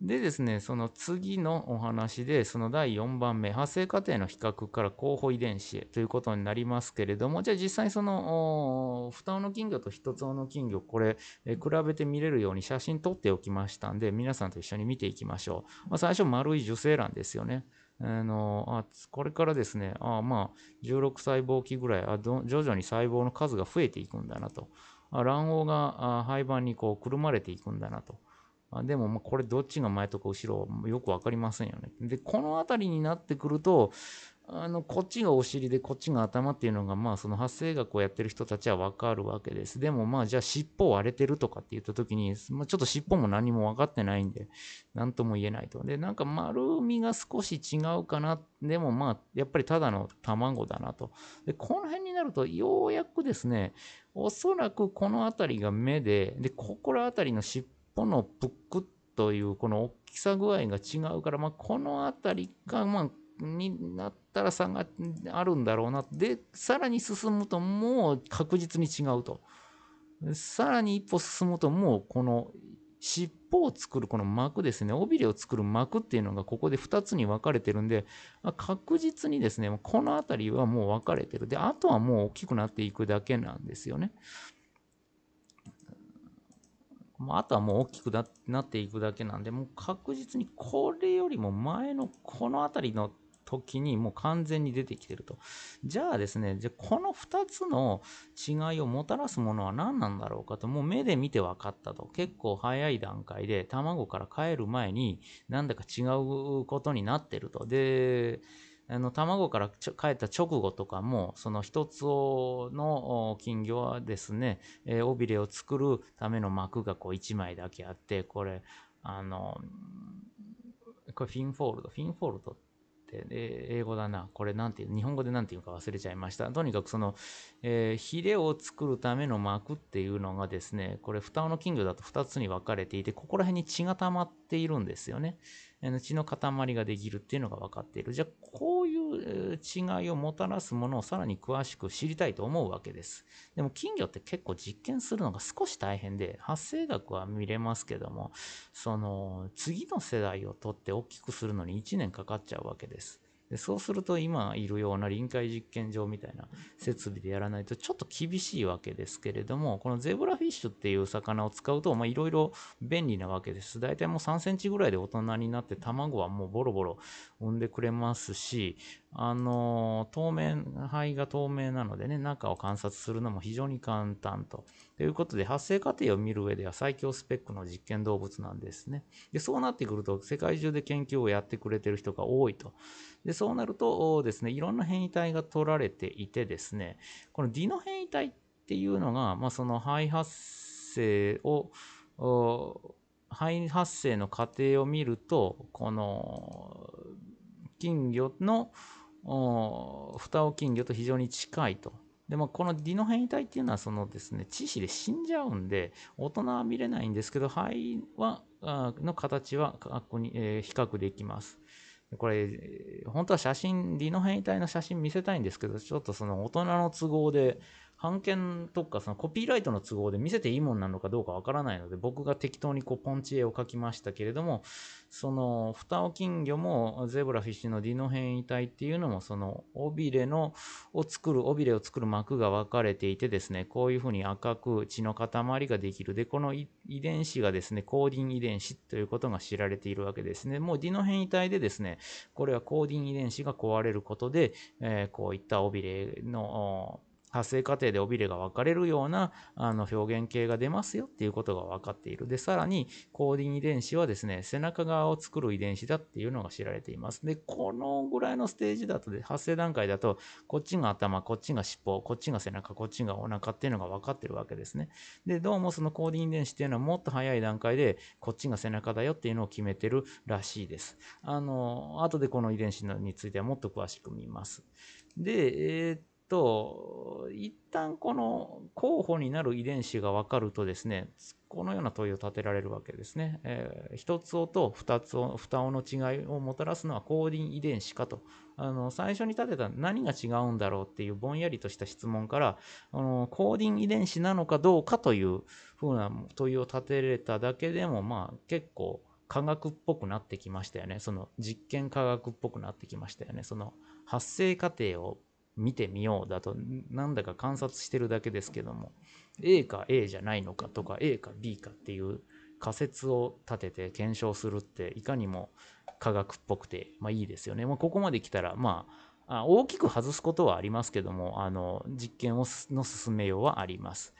でですね、その次のお話で、その第4番目、発生過程の比較から候補遺伝子へということになりますけれども、じゃあ実際その、双尾の金魚と一つ尾の金魚、これ、え比べて見れるように写真撮っておきましたんで、皆さんと一緒に見ていきましょう。まあ、最初、丸い受精卵ですよね。あのあこれからですね、あまあ、16細胞期ぐらいあ徐々に細胞の数が増えていくんだなと。卵黄が胚盤にこうくるまれていくんだなと。あでも、これどっちが前とか後ろよくわかりませんよね。で、この辺りになってくると、あの、こっちがお尻でこっちが頭っていうのが、まあ、その発生学をやってる人たちはわかるわけです。でも、まあ、じゃあ尻尾割れてるとかって言った時に、まあ、ちょっと尻尾も何も分かってないんで、なんとも言えないと。で、なんか丸みが少し違うかな。でも、まあ、やっぱりただの卵だなと。で、この辺になると、ようやくですね、おそらくこの辺りが目で、で、ここら辺りの尻尾このぷっくっというこの大きさ具合が違うから、まあ、この辺りが、まあ、になったら差があるんだろうな。で、さらに進むともう確実に違うと。さらに一歩進むともうこの尻尾を作るこの膜ですね、尾びれを作る膜っていうのがここで2つに分かれてるんで、確実にですね、この辺りはもう分かれてる。で、あとはもう大きくなっていくだけなんですよね。まあとはもう大きくなっていくだけなんで、もう確実にこれよりも前のこの辺りの時にもう完全に出てきてると。じゃあですね、じゃこの2つの違いをもたらすものは何なんだろうかと、もう目で見て分かったと。結構早い段階で卵から帰る前になんだか違うことになってると。で、あの卵から孵った直後とかも、その一つの金魚はですね、えー、尾びれを作るための膜がこう1枚だけあって、これ、あの、これ fin fold、fin fold って、英語だな。これなんて、日本語でなんていうか忘れちゃいました。とにかくその、えー、ヒレを作るための膜っていうのがですね、これ、双尾の金魚だと2つに分かれていて、ここら辺に血が溜まっているんですよね。血の塊ができるっていうのが分かっている。じゃあ、こういう違いをもたらすものをさらに詳しく知りたいと思うわけです。でも、金魚って結構実験するのが少し大変で、発生額は見れますけども、その、次の世代をとって大きくするのに1年かかっちゃうわけです。でそうすると今いるような臨界実験場みたいな設備でやらないとちょっと厳しいわけですけれども、このゼブラフィッシュっていう魚を使うと、いろいろ便利なわけです。大体もう3センチぐらいで大人になって卵はもうボロボロ産んでくれますし、あの、透明、肺が透明なのでね、中を観察するのも非常に簡単と。ということで、発生過程を見る上では最強スペックの実験動物なんですね。で、そうなってくると、世界中で研究をやってくれてる人が多いと。で、そうなるとですね、いろんな変異体が取られていてですね、このディノ変異体っていうのが、まあ、その肺発生を、肺発生の過程を見ると、この金魚の蓋を金魚と非常に近いと。でもこのディノ変異体っていうのはそのですね、致死で死んじゃうんで、大人は見れないんですけど、肺は、の形は確に、えー、比較できます。これ、本当は写真、ディノ変異体の写真見せたいんですけど、ちょっとその大人の都合で、版権とかそのコピーライトの都合で見せていいもんなのかどうかわからないので、僕が適当にこうポンチ絵を描きましたけれども、その、蓋を金魚もゼブラフィッシュのディノ変異体っていうのも、その、尾びれの、を作る、尾びれを作る膜が分かれていてですね、こういうふうに赤く血の塊ができる。で、この遺伝子がですね、コーディン遺伝子ということが知られているわけですね。もうディノ変異体でですね、これはコーディン遺伝子が壊れることで、えー、こういった尾びれの、発生過程で尾びれが分かれるようなあの表現形が出ますよっていうことが分かっている。で、さらに、コーディン遺伝子はですね、背中側を作る遺伝子だっていうのが知られています。で、このぐらいのステージだと、発生段階だと、こっちが頭、こっちが尻尾、こっちが背中、こっちがお腹っていうのが分かってるわけですね。で、どうもそのコーディン遺伝子っていうのはもっと早い段階で、こっちが背中だよっていうのを決めてるらしいです。あの、後でこの遺伝子についてはもっと詳しく見ます。で、えー、と、一旦この候補になる遺伝子が分かるとですね、このような問いを立てられるわけですね。えー、一つ尾と二つ尾、二尾の違いをもたらすのはコーディン遺伝子かと。あの、最初に立てた何が違うんだろうっていうぼんやりとした質問から、あのコーディン遺伝子なのかどうかというふうな問いを立てれただけでも、まあ結構科学っぽくなってきましたよね。その実験科学っぽくなってきましたよね。その発生過程を見てみようだと、なんだか観察してるだけですけども、A か A じゃないのかとか、A か B かっていう仮説を立てて検証するって、いかにも科学っぽくて、まあいいですよね。ま、ここまで来たら、まあ、大きく外すことはありますけども、あの実験をの進めようはあります。